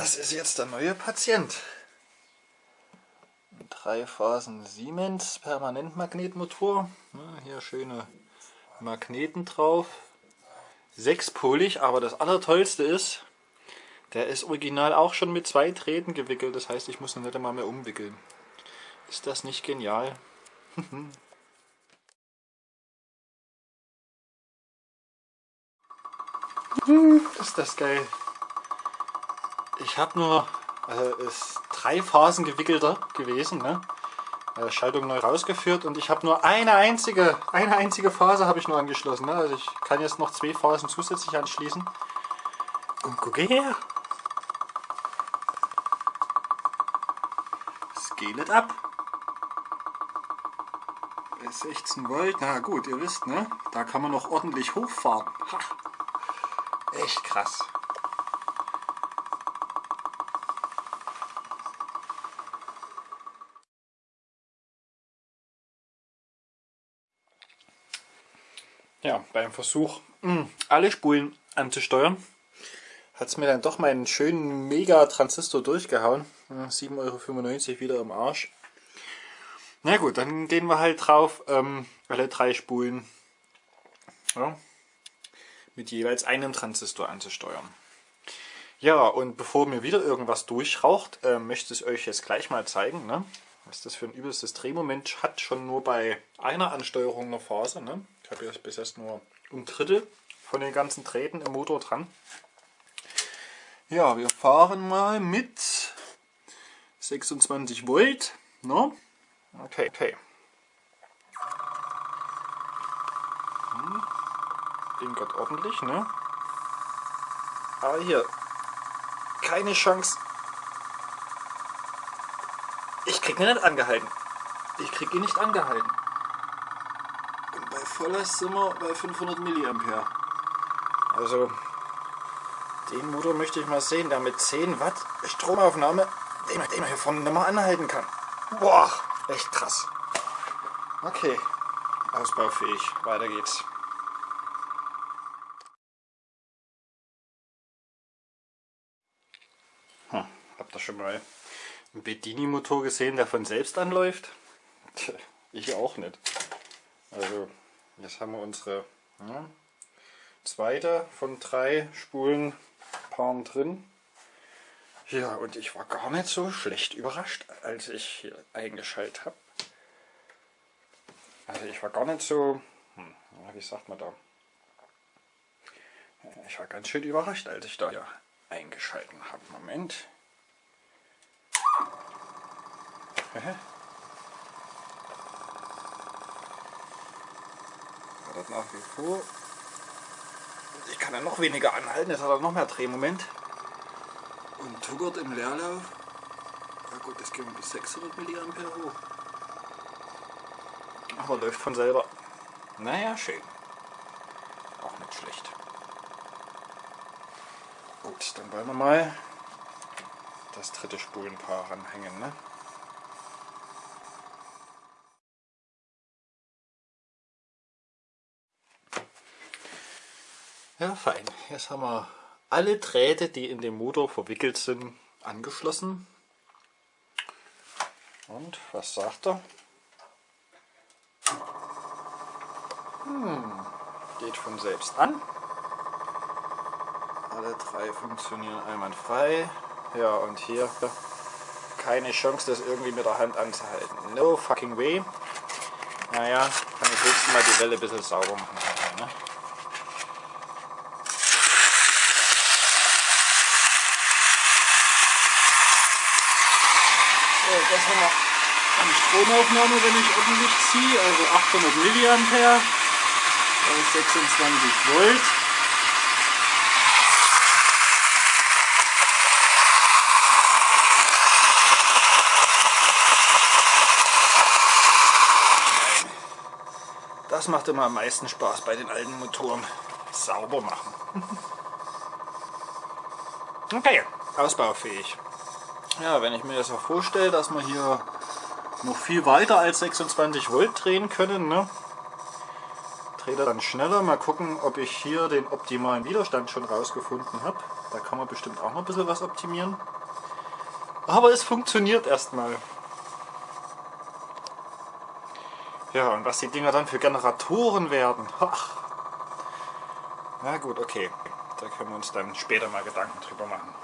Das ist jetzt der neue Patient. Drei Phasen Siemens Permanentmagnetmotor. hier schöne Magneten drauf. Sechspolig, aber das allertollste ist, der ist original auch schon mit zwei Drähten gewickelt. Das heißt, ich muss ihn nicht einmal mehr umwickeln. Ist das nicht genial? ist das geil. Ich habe nur, also ist drei Phasen gewickelter gewesen, ne? Äh, Schaltung neu rausgeführt und ich habe nur eine einzige, eine einzige Phase habe ich nur angeschlossen. Ne? Also ich kann jetzt noch zwei Phasen zusätzlich anschließen. Und gucke her. Scale ab. Bei 16 Volt, na gut, ihr wisst, ne? Da kann man noch ordentlich hochfahren. Ha. Echt krass. Ja, beim Versuch, hm, alle Spulen anzusteuern, hat es mir dann doch meinen schönen Mega-Transistor durchgehauen. 7,95 Euro wieder im Arsch. Na gut, dann gehen wir halt drauf, ähm, alle drei Spulen ja, mit jeweils einem Transistor anzusteuern. Ja, und bevor mir wieder irgendwas durchraucht, äh, möchte ich euch jetzt gleich mal zeigen, ne, was das für ein übelstes Drehmoment hat, schon nur bei einer Ansteuerung einer Phase. Ne? Ich habe jetzt bis jetzt nur ein Drittel von den ganzen Drähten im Motor dran. Ja, wir fahren mal mit 26 Volt. Ne? Okay, okay. Hm. Ding geht ordentlich, ne? Aber hier, keine Chance. Ich krieg ihn nicht angehalten. Ich krieg ihn nicht angehalten. Bei voller sind wir bei 500 mA. Also, den Motor möchte ich mal sehen, der mit 10 Watt Stromaufnahme, den, man hier vorne nicht mal anhalten kann. Boah, echt krass. Okay, ausbaufähig, weiter geht's. Hm, habt ihr schon mal einen Bedini-Motor gesehen, der von selbst anläuft? Ich auch nicht. Also, jetzt haben wir unsere ja, zweite von drei Spulen Paaren drin. Ja, und ich war gar nicht so schlecht überrascht, als ich hier eingeschaltet habe. Also ich war gar nicht so, hm, wie sagt man da? Ich war ganz schön überrascht, als ich da hier eingeschalten habe. Moment. Hat nach wie vor ich kann er noch weniger anhalten, jetzt hat er noch mehr Drehmoment. Und tuckert im Leerlauf. Na gut, das gehen wir bis 600 mA hoch. Aber läuft von selber. Naja, schön. Auch nicht schlecht. Gut, dann wollen wir mal das dritte Spulenpaar ranhängen. Ne? Ja, fein. Jetzt haben wir alle Drähte, die in dem Motor verwickelt sind, angeschlossen. Und was sagt er? Hm, geht von selbst an. Alle drei funktionieren einwandfrei. Ja, und hier keine Chance, das irgendwie mit der Hand anzuhalten. No fucking way. Naja, kann ich höchstens mal die Welle ein bisschen sauber machen. Ne? Das haben wir an Stromaufnahme, wenn ich ordentlich ziehe, also 800 mA bei 26 Volt. Das macht immer am meisten Spaß bei den alten Motoren. Sauber machen. okay, ausbaufähig. Ja, wenn ich mir das auch vorstelle, dass wir hier noch viel weiter als 26 Volt drehen können, ne, dreht er dann schneller. Mal gucken, ob ich hier den optimalen Widerstand schon rausgefunden habe. Da kann man bestimmt auch noch ein bisschen was optimieren. Aber es funktioniert erstmal. Ja, und was die Dinger dann für Generatoren werden. Ach. Na gut, okay. Da können wir uns dann später mal Gedanken drüber machen.